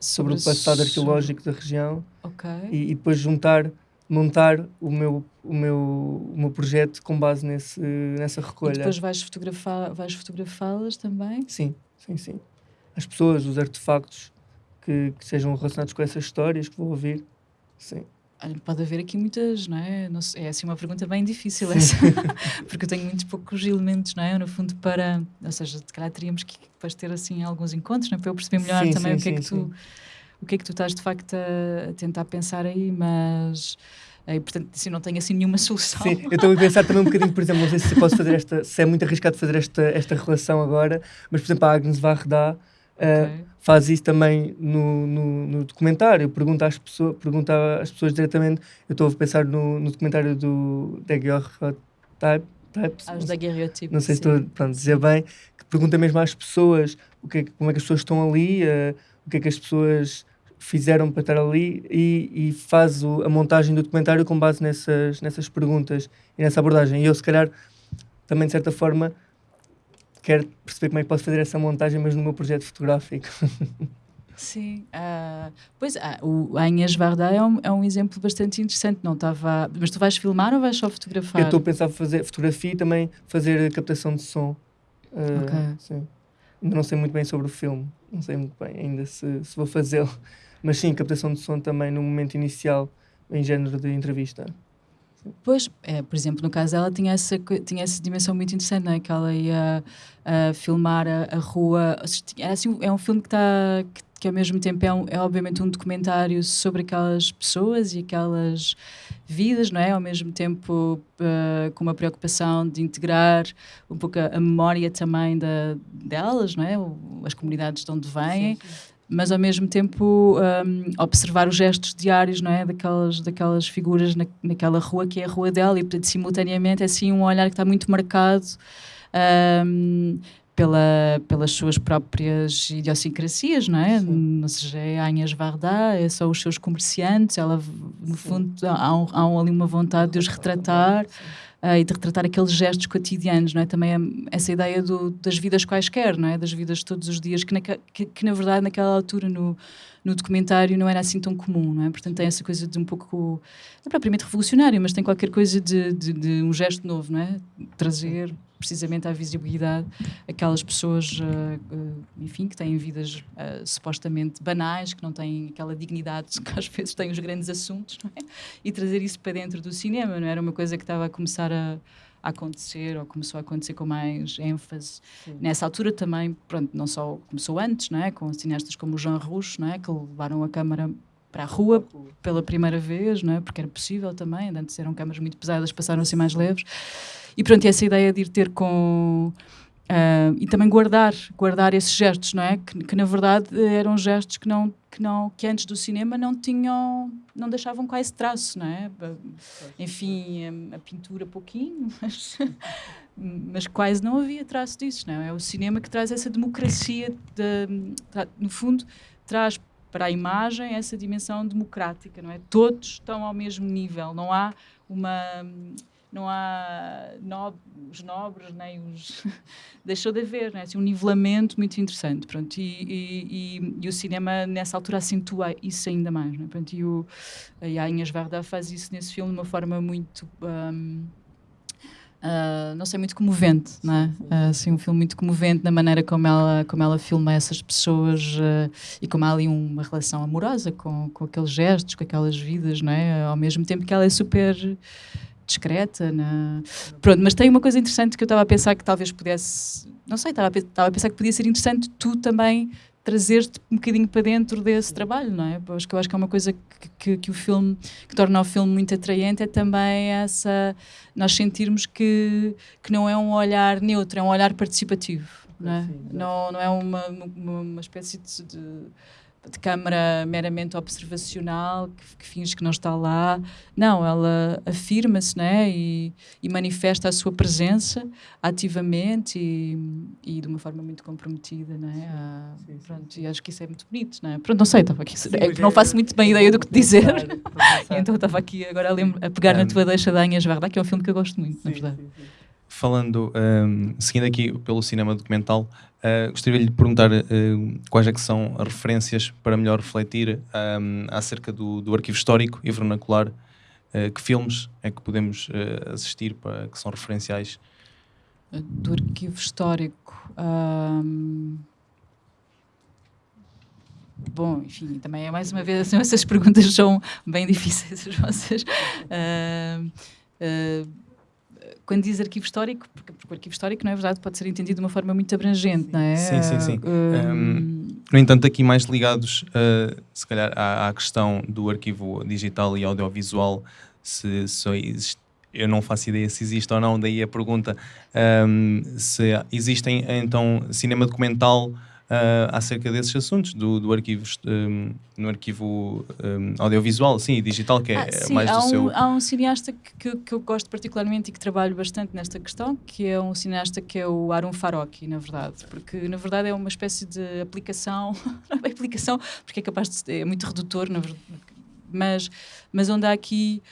sobre o passado arqueológico da região. Ok. E, e depois juntar montar o meu, o meu, o meu projeto com base nesse, nessa recolha. E depois vais, fotografar, vais fotografá-las também? Sim, sim, sim. As pessoas, os artefactos que, que sejam relacionados com essas histórias que vou ouvir, sim. Pode haver aqui muitas, não é? Não sei, é assim uma pergunta bem difícil essa, porque eu tenho muito poucos elementos, não é? No fundo, para. Ou seja, se calhar teríamos que depois ter assim alguns encontros, não é? Para eu perceber melhor sim, também sim, o que é que tu o que é que tu estás de facto a, tentar pensar aí, mas e, eh, portanto, assim, não tenho assim nenhuma solução. Sim, eu estou a pensar também um bocadinho, por exemplo, não sei se posso fazer esta, se é muito arriscado fazer esta, esta relação agora, mas por exemplo, a Agnes Varda Uh, faz isso também no, no, no, documentário, pergunta às, pessoas, pergunta às pessoas diretamente. Eu estou a pensar no, no documentário do Daguerreotype. As daguerreotypes. Não sei se estou a dizer bem, que pergunta mesmo às pessoas o que é, como é que as pessoas estão ali, uh, o que é que as pessoas fizeram para estar ali e, e faz o, a montagem do documentário com base nessas, nessas perguntas e nessa abordagem. E eu, se calhar, também de certa forma quero perceber como é que posso fazer essa montagem, mas no meu projeto fotográfico. Sim, uh, pois uh, o Anhas Varda é um, é um exemplo bastante interessante. Não estava, mas tu vais filmar ou vais só fotografar? Eu estou a pensar fazer fotografia e também fazer captação de som. Uh, ok. Sim. Ainda não sei muito bem sobre o filme, não sei muito bem ainda se, se vou fazê-lo, mas sim, captação de som também no momento inicial, em género de entrevista. Pois, é, por exemplo, no caso dela tinha essa, tinha essa dimensão muito interessante, não é? Que ela ia uh, filmar a, a, rua. É, assim, é um filme que está. Que, que, ao mesmo tempo é, um, é obviamente um documentário sobre aquelas pessoas e aquelas vidas, não é? Ao mesmo tempo uh, com uma preocupação de integrar um pouco a, a memória também da, delas, não é? As comunidades de onde vêm. Sim, sim mas ao mesmo tempo um, observar os gestos diários não é daquelas daquelas figuras na, naquela rua que é a rua dela e portanto simultaneamente é assim um olhar que está muito marcado um, pela, pelas suas próprias idiosincrasias, não é? Sim. Ou seja, é a Agnes Varda, é só os seus comerciantes, ela, no Sim. fundo, há, um, há ali uma vontade de os retratar. Sim uh, e de retratar aqueles gestos cotidianos, não é? Também é essa ideia do, das vidas quaisquer, não é? Das vidas de todos os dias, que, na, que, que na verdade naquela altura no, no documentário não era assim tão comum, não é? Portanto tem essa coisa de um pouco, não é propriamente revolucionário, mas tem qualquer coisa de, de, de um gesto novo, não é? Trazer precisamente à visibilidade aquelas pessoas, uh, uh, enfim, que têm vidas uh, supostamente banais, que não têm aquela dignidade que às vezes têm os grandes assuntos, é? E trazer isso para dentro do cinema, não era uma coisa que estava a começar a, a acontecer ou começou a acontecer com mais ênfase Sim. nessa altura também pronto não só começou antes não é com cineastas como o Jean Rouch não é que levaram a câmara para a rua pela primeira vez não é porque era possível também antes eram câmaras muito pesadas passaram a ser mais leves e pronto, essa ideia de ir ter com. Uh, e também guardar, guardar esses gestos, não é? Que, que, na verdade eram gestos que não, que não, que antes do cinema não tinham, não deixavam quase traço, não é? Enfim, a, a pintura pouquinho, mas, mas quase não havia traço disso, não é? É o cinema que traz essa democracia, de, no fundo, traz para a imagem essa dimensão democrática, não é? Todos estão ao mesmo nível, não há uma não há no, os nobres nem os deixou de haver né? assim, um nivelamento muito interessante pronto e, e, e, e, o cinema nessa altura acentua isso ainda mais né? pronto, e o, a Agnes Varda faz isso nesse filme de uma forma muito um, Uh, não sei, muito comovente, não é? Uh, assim, um filme muito comovente na maneira como ela, como ela filma essas pessoas uh, e como há ali uma relação amorosa com, com aqueles gestos, com aquelas vidas, não é? Ao mesmo tempo que ela é super discreta. Na... Pronto, mas tem uma coisa interessante que eu estava a pensar que talvez pudesse. Não sei, estava a, estava a pensar que podia ser interessante tu também trazer-te um bocadinho para dentro desse trabalho, não é? Porque eu acho que é uma coisa que, que, que, o filme, que torna o filme muito atraente, é também essa, nós sentirmos que, que não é um olhar neutro, é um olhar participativo, não é? Não, não é uma, uma, uma espécie de, de de câmara meramente observacional, que, que finge que não está lá. Não, ela afirma-se né, e, e, manifesta a sua presença ativamente e, e de uma forma muito comprometida. Né? Ah, sim, sim, pronto, sim. E acho que isso é muito bonito. Né? Pronto, não sei, estava aqui. É, não faço muito bem ideia do que dizer. então estava aqui agora a, a pegar um, na tua deixa da Anhas Varda, que é um filme que eu gosto muito, na verdade. Falando, um, seguindo aqui pelo cinema documental, Uh, gostaria de lhe perguntar uh, quais é que são as referências para melhor refletir um, acerca do, do, arquivo histórico e vernacular. Uh, que filmes é que podemos assistir para, que são referenciais? Do arquivo histórico. Um... Bom, enfim, também é mais uma vez assim, essas perguntas são bem difíceis as vossas. Uh, uh, quando diz arquivo histórico, porque, porque, o arquivo histórico, não é verdade, pode ser entendido de uma forma muito abrangente, sim. não é? Sim, sim, sim. Um... Um, no entanto, aqui mais ligados, uh, se calhar, à, à, questão do arquivo digital e audiovisual, se, se existe, eu não faço ideia se existe ou não, daí a pergunta, um, se existem, então, cinema documental uh, acerca desses assuntos, do, do arquivo, um, no arquivo um, audiovisual, sim, e digital, que é ah, sim, mais do um, seu... Há um cineasta que, que, eu gosto particularmente e que trabalho bastante nesta questão, que é um cineasta que é o Arun Farocki, na verdade, porque na verdade é uma espécie de aplicação, é aplicação, porque é capaz de ser, é muito redutor, na verdade, mas, mas onde há aqui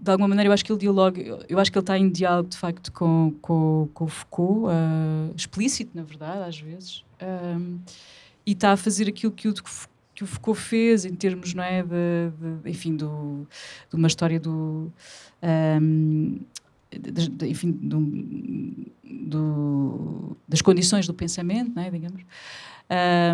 de alguma maneira eu acho que ele dialoga, eu acho que ele está em diálogo de facto com, com, com o Foucault, uh, explícito na verdade, às vezes, um, e está a fazer aquilo que o, que o Foucault fez em termos, não é, de, de enfim, do, de uma história do... Um, de, de, enfim, do, do, das condições do pensamento, não é, digamos,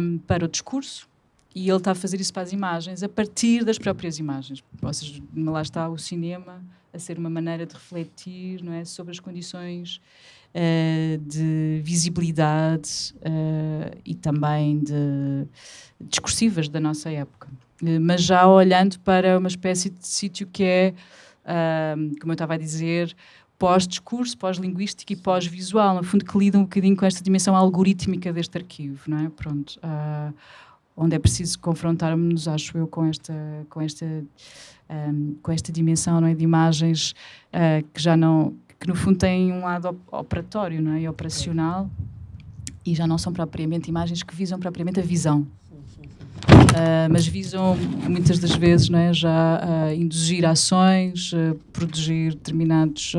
um, para o discurso, e ele está a fazer isso para as imagens a partir das próprias imagens. Ou seja, lá está o cinema a ser uma maneira de refletir não é, sobre as condições uh, de visibilidade uh, e também de discursivas da nossa época. Uh, mas já olhando para uma espécie de sítio que é, como eu estava a dizer, pós-discurso, pós-linguístico e pós-visual, no fundo que lida um bocadinho com esta dimensão algorítmica deste arquivo, não é? Pronto. Uh, onde é preciso confrontarmos, acho eu, com esta, com esta, um, com esta dimensão não é, de imagens uh, que já não, que no fundo têm um lado operatório não é, e operacional e já não são propriamente imagens que visam propriamente a visão. Uh, mas visam muitas das vezes não é, já uh, induzir ações, uh, produzir determinados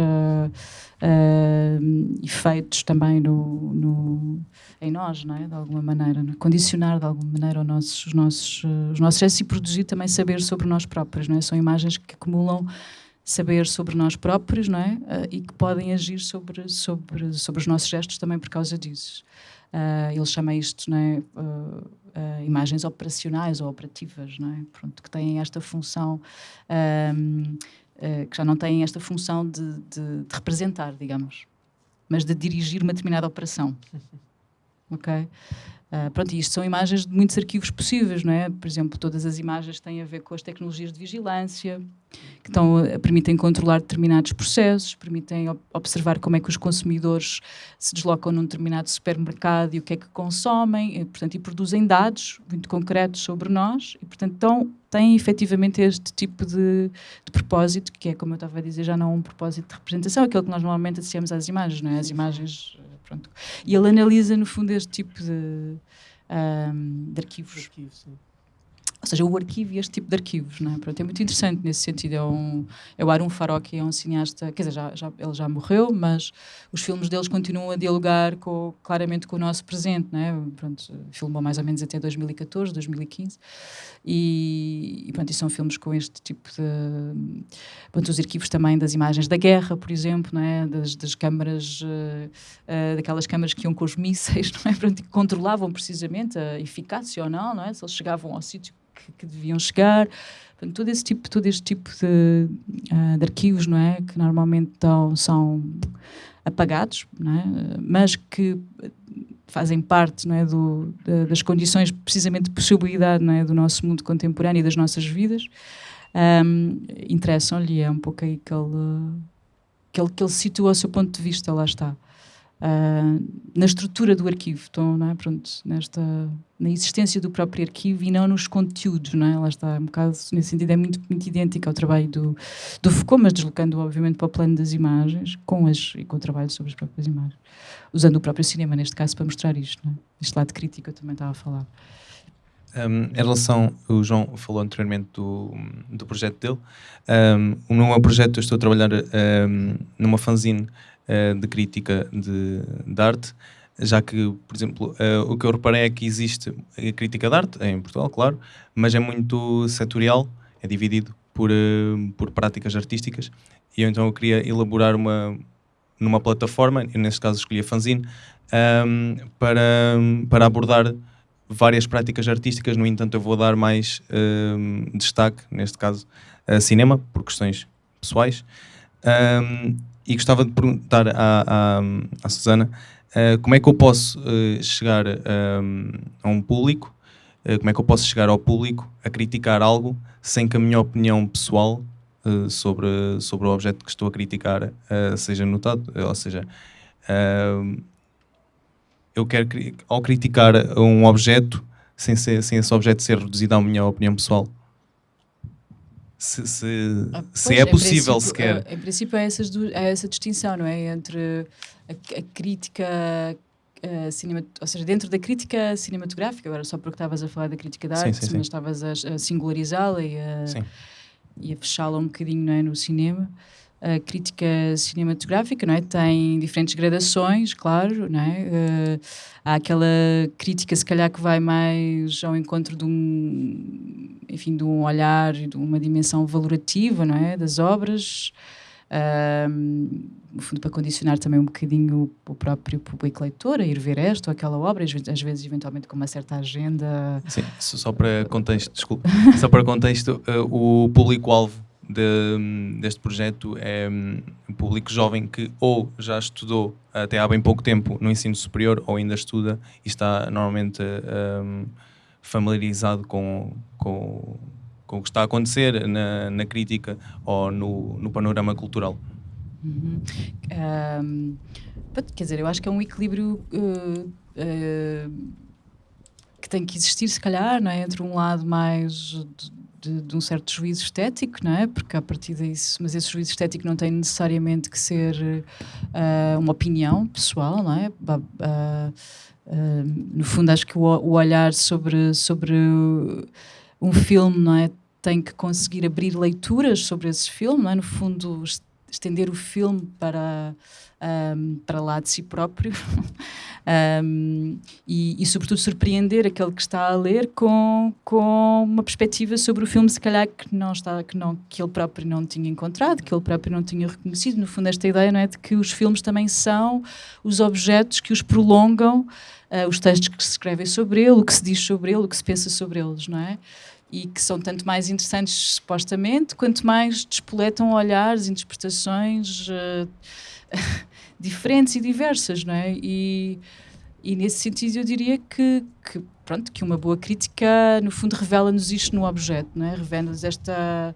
efeitos também no, no, em nós, não é? de alguma maneira, é? condicionar de alguma maneira os nossos, os nossos, os nossos gestos e produzir também saber sobre nós próprios. Não é? São imagens que acumulam saber sobre nós próprios não é? e que podem agir sobre, sobre, sobre os nossos gestos também por causa disso. Uh, ele chama isto não é? Uh, uh, imagens operacionais ou operativas, não é? Pronto, que têm esta função, um, que já não têm esta função de, de, de, representar, digamos, mas de dirigir uma determinada operação. ok? Uh, pronto, e isto são imagens de muitos arquivos possíveis, não é? Por exemplo, todas as imagens têm a ver com as tecnologias de vigilância, que estão, permitem controlar determinados processos, permitem observar como é que os consumidores se deslocam num determinado supermercado e o que é que consomem, e, portanto, e produzem dados muito concretos sobre nós, e, portanto, então, têm efetivamente este tipo de, de, propósito, que é, como eu estava a dizer, já não um propósito de representação, aquele que nós normalmente associamos às imagens, não é? As imagens Pronto. E ele analisa, no fundo, este tipo de, um, de arquivos. Arquivo, ou seja, o arquivo e este tipo de arquivos, não é? Pronto, é muito interessante nesse sentido. É, um, é o Arun Farocki, é um cineasta, quer dizer, já, já, ele já morreu, mas os filmes deles continuam a dialogar com, claramente com o nosso presente, não é? Pronto, filmou mais ou menos até 2014, 2015, e, e, pronto, e são filmes com este tipo de... Pronto, os arquivos também das imagens da guerra, por exemplo, não é? Das, das câmaras, uh, uh, daquelas câmaras que iam com os mísseis, não é? Pronto, que controlavam precisamente a eficácia ou não, não é? Se eles chegavam ao sítio que, que deviam chegar. Todo esse tipo, todo este tipo de, uh, de arquivos, não é, que normalmente estão, são apagados, não é, mas que fazem parte, não é, do, das condições precisamente de possibilidade, não é, do nosso mundo contemporâneo e das nossas vidas. Um, interessam-lhe é um pouco aí que ele, que ele que ele situa o seu ponto de vista, lá está uh, na estrutura do arquivo, então, não é? Pronto, nesta, na existência do próprio arquivo e não nos conteúdos, não é? Lá está, um bocado, nesse sentido, é muito, muito idêntico ao trabalho do, do Foucault, mas deslocando, obviamente, para o plano das imagens com as, e com o trabalho sobre as próprias imagens. Usando o próprio cinema, neste caso, para mostrar isto, não é? Este lado crítico eu também estava a falar. Um, em relação, o João falou anteriormente do, do projeto dele. Um, no meu projeto eu estou a trabalhar um, numa fanzine uh, de crítica de, de, arte, já que, por exemplo, uh, o que eu reparei é que existe a crítica de arte, em Portugal, claro, mas é muito setorial, é dividido por, uh, por práticas artísticas, e eu, então eu queria elaborar uma, numa plataforma, e neste caso escolhi a fanzine, um, para, para abordar várias práticas artísticas, no entanto eu vou dar mais um, destaque, neste caso, a cinema, por questões pessoais. Um, e gostava de perguntar à, à, à Susana uh, como é que eu posso uh, chegar um, a um público, uh, como é que eu posso chegar ao público a criticar algo sem que a minha opinião pessoal sobre, sobre o objeto que estou a criticar seja notado, ou seja, eu quero, ao criticar um objeto, sem, ser, sem esse objeto ser reduzido à minha opinião pessoal? Se, se, ah, se é possível sequer. Em princípio, é, essas, é essa distinção, não é? Entre a, a crítica Uh, cinema, ou seja, dentro da crítica cinematográfica, agora só porque estavas a falar da crítica da arte, sim, sim, mas estavas a, a singularizá-la e a, a fechá-la um bocadinho não é, no cinema a crítica cinematográfica, não é? Tem diferentes gradações, claro, não é? Uh, há aquela crítica, se calhar, que vai mais ao encontro de um, enfim, de um olhar e de uma dimensão valorativa, não é? Das obras, uh, no fundo, para condicionar também um bocadinho o próprio público leitor a ir ver esta ou aquela obra, às vezes, eventualmente, com uma certa agenda. Sim, só para contexto, desculpa, só para contexto, uh, o público-alvo de, deste projeto é um público jovem que ou já estudou até há bem pouco tempo no ensino superior ou ainda estuda e está normalmente um, familiarizado com, com, com o que está a acontecer na, na crítica ou no, no panorama cultural. Uhum. Um, quer dizer, eu acho que é um equilíbrio uh, uh, que tem que existir, se calhar, não é? entre um lado mais de, de, um certo juízo estético, não é? Porque a partir disso, mas esse juízo estético não tem necessariamente que ser uh, uma opinião pessoal, não é? Uh, uh, no fundo, acho que o, o, olhar sobre, sobre um filme, não é? Tem que conseguir abrir leituras sobre esse filme, não é? No fundo, estender o filme para um, para lá de si próprio um, e, e, sobretudo, surpreender aquele que está a ler com, com uma perspectiva sobre o filme, se calhar que, não está, que, não, que ele próprio não tinha encontrado, que ele próprio não tinha reconhecido. No fundo, esta ideia não é de que os filmes também são os objetos que os prolongam, uh, os textos que se escrevem sobre ele, o que se diz sobre ele, o que se pensa sobre eles, não é? e que são tanto mais interessantes supostamente, quanto mais despoletam olhares, interpretações uh, diferentes e diversas, não é? E, e nesse sentido eu diria que, que, pronto, que uma boa crítica no fundo revela-nos isto no objeto, não é? Revela-nos esta,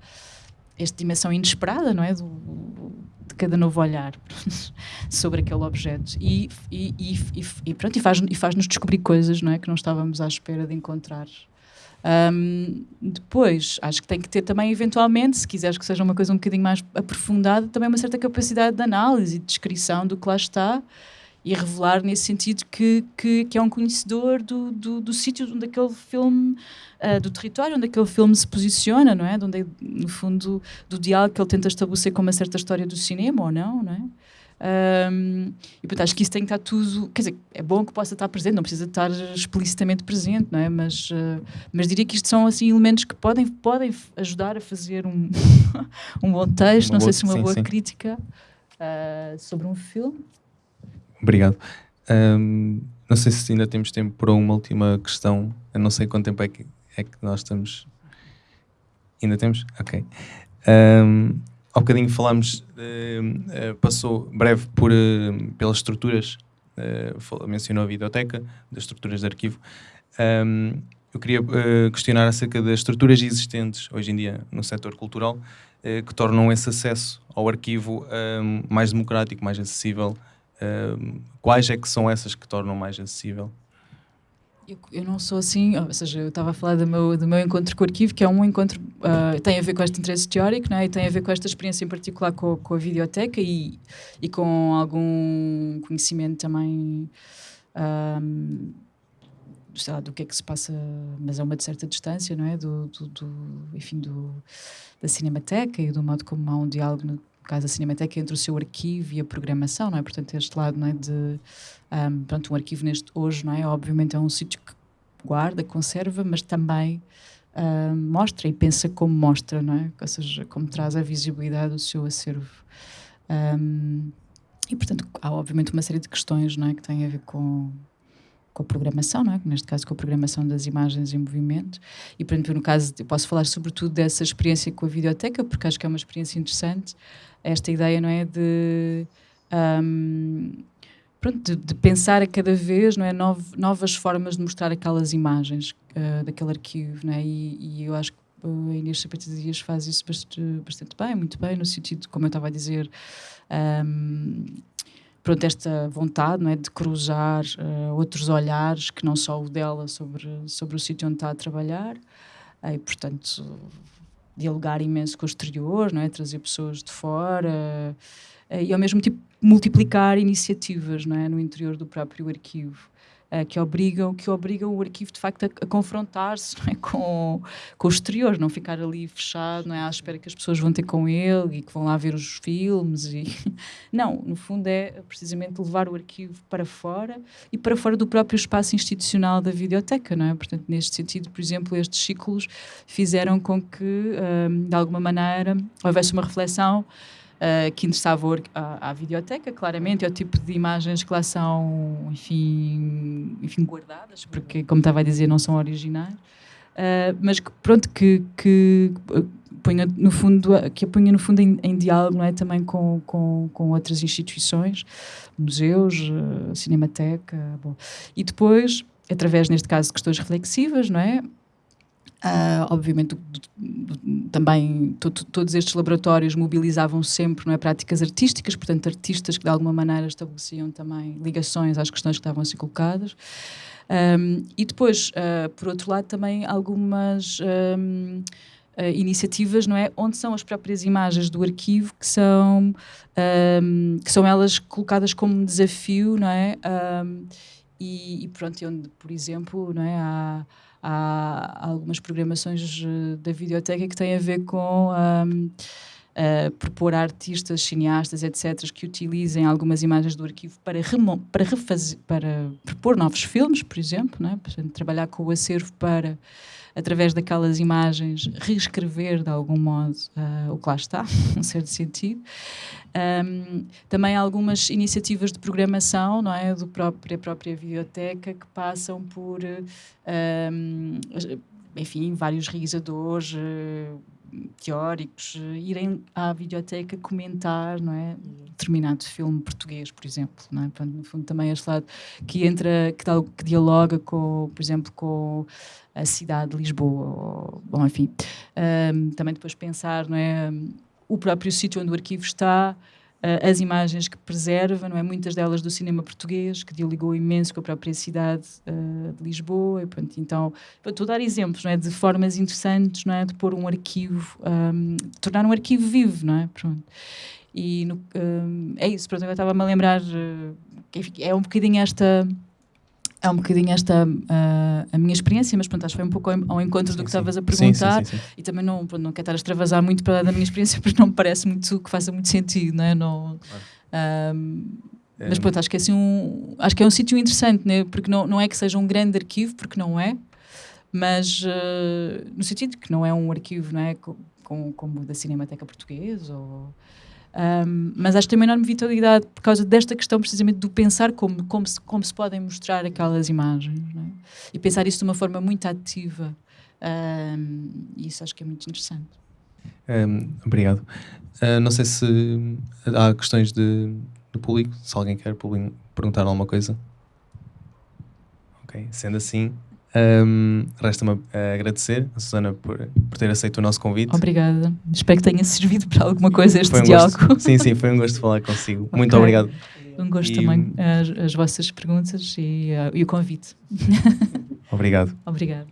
esta dimensão inesperada, não é? Do, de cada novo olhar sobre aquele objeto e, e, e, e, pronto, e faz-nos faz descobrir coisas não é? que não estávamos à espera de encontrar um, depois, acho que tem que ter também, eventualmente, se quiseres que seja uma coisa um bocadinho mais aprofundada, também uma certa capacidade de análise e de descrição do que lá está e revelar nesse sentido que, que, que é um conhecedor do, do, do sítio onde aquele filme, uh, do território onde aquele filme se posiciona, não é? De onde, é, no fundo, do diálogo que ele tenta estabelecer com uma certa história do cinema ou não, não é? Um, e portanto, acho que isso tem que estar tudo. Quer dizer, é bom que possa estar presente, não precisa estar explicitamente presente, não é? Mas, uh, mas diria que isto são assim, elementos que podem, podem ajudar a fazer um, um bom texto, uma não boa, sei se uma sim, boa sim. crítica uh, sobre um filme. Obrigado. Um, não sei se ainda temos tempo para uma última questão. Eu não sei quanto tempo é que, é que nós estamos. Ainda temos? Ok. Um, Há bocadinho falámos, uh, passou breve por, uh, pelas estruturas, mencionou a videoteca, das estruturas de arquivo. Um, eu queria questionar acerca das estruturas existentes hoje em dia no setor cultural que tornam esse acesso ao arquivo mais democrático, mais acessível. quais é que são essas que tornam mais acessível? Eu, não sou assim, ou seja, eu estava a falar do meu, do meu encontro com o arquivo, que é um encontro, uh, tem a ver com este interesse teórico, não é? e tem a ver com esta experiência em particular com, com a videoteca e, e com algum conhecimento também, um, sei lá, do que é que se passa, mas a uma certa distância, não é? Do, do, do enfim, do, da cinemateca e do modo como há um diálogo caso da Cinemateca, entre o seu arquivo e a programação, não é? Portanto, este lado, não é, de, um, pronto, um arquivo neste hoje, não é? Obviamente é um sítio que guarda, conserva, mas também uh, mostra e pensa como mostra, não é? Ou seja, como traz a visibilidade do seu acervo. Um, e, portanto, há obviamente uma série de questões, não é? Que têm a ver com com a programação, não é? neste caso com a programação das imagens em movimento. E, por exemplo, no caso, eu posso falar sobretudo dessa experiência com a videoteca, porque acho que é uma experiência interessante, esta ideia, não é? De. Um, pronto, de, de, pensar a cada vez não é, novas formas de mostrar aquelas imagens uh, daquele arquivo. Não é? e, e eu acho que a Inês Sapata Dias faz isso bastante, bastante bem, muito bem, no sentido, como eu estava a dizer, um, pronto, esta vontade não é, de cruzar uh, outros olhares que não só o dela sobre, sobre o sítio onde está a trabalhar, e portanto dialogar imenso com o exterior, não é? trazer pessoas de fora uh, e ao mesmo tempo multiplicar iniciativas não é? no interior do próprio arquivo que obrigam que obrigam o arquivo de facto a, a confrontar-se é? com, com o exterior, não ficar ali fechado, não é à espera que as pessoas vão ter com ele e que vão lá ver os filmes e não, no fundo é precisamente levar o arquivo para fora e para fora do próprio espaço institucional da videoteca, não é? Portanto, neste sentido, por exemplo, estes ciclos fizeram com que, um, de alguma maneira, houvesse uma reflexão uh, que interessava à, à videoteca, claramente, é o tipo de imagens que lá são, enfim, enfim guardadas, porque, como estava a dizer, não são originais, uh, mas que, pronto, que, que punha no fundo que a punha no fundo em, em diálogo não é? Também com, com, com outras instituições museus uh, cinemateca bom. e depois através neste caso de questões reflexivas não é Uh, obviamente, também todos estes laboratórios mobilizavam sempre não é, práticas artísticas, portanto, artistas que de alguma maneira estabeleciam também ligações às questões que estavam a ser colocadas. Um, e depois, uh, por outro lado, também algumas um, uh, ah, iniciativas, não é, onde são as próprias imagens do arquivo que são um, que são elas colocadas como desafio, não é? E, e, pronto, onde, por exemplo, não é, há há algumas programações eh, da videoteca que têm a ver com um, uh, propor artistas, cineastas, etc., que utilizem algumas imagens do arquivo para, para, refazer, para propor novos filmes, por exemplo, né? Portanto, trabalhar com o acervo para através daquelas imagens, reescrever de algum modo uh, o que lá está, um certo sentido. Um, também algumas iniciativas de programação, não é, do próprio, da própria biblioteca, que passam por, um, enfim, vários realizadores, teóricos irem à videoteca comentar não é determinado filme português por exemplo não é? No fundo também este lado que entra que, tal, que dialoga com por exemplo com a cidade de Lisboa ou, bom enfim. Um, também depois pensar não é o próprio sítio onde o arquivo está as imagens que preserva, não é? Muitas delas do cinema português, que dialogou imenso com a própria cidade uh, de Lisboa. E, pronto, então, estou a dar exemplos, não é? De formas interessantes, não é? De pôr um arquivo, um, de tornar um arquivo vivo, não é? Pronto. E no, um, é isso, pronto, eu estava-me a lembrar, uh, é um bocadinho esta é um bocadinho esta uh, a minha experiência, mas pronto, acho que foi um pouco ao encontro sim, do que estavas a perguntar sim, sim, e também não, pronto, não quero estar a extravasar muito para da minha experiência porque não me parece muito que faça muito sentido, não é? Não, claro. mas pronto, acho que é assim um, acho que é um sítio interessante, né? porque não, não é que seja um grande arquivo, porque não é, mas uh, no sentido que não é um arquivo, não é? Com, como o da Cinemateca Portuguesa ou um, mas acho que tem uma enorme vitalidade por causa desta questão, precisamente do pensar como, como, se, como se podem mostrar aquelas imagens é? e pensar isso de uma forma muito ativa. Um, isso acho que é muito interessante. Um, obrigado. Uh, não sei se há questões de, do público, se alguém quer perguntar alguma coisa. Ok, sendo assim, um, Resta-me agradecer a Susana por, por ter aceito o nosso convite. Obrigada. Espero que tenha servido para alguma coisa este um diálogo. Gosto, sim, sim, foi um gosto falar consigo. Okay. Muito obrigado. Um gosto e... também as, as, vossas perguntas e, uh, e o convite. Obrigado. Obrigado.